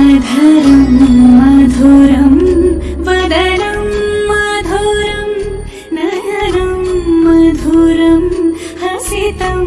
अधरं मधुरं वदनं मधुरं नयनं मधुरं हसितं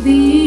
the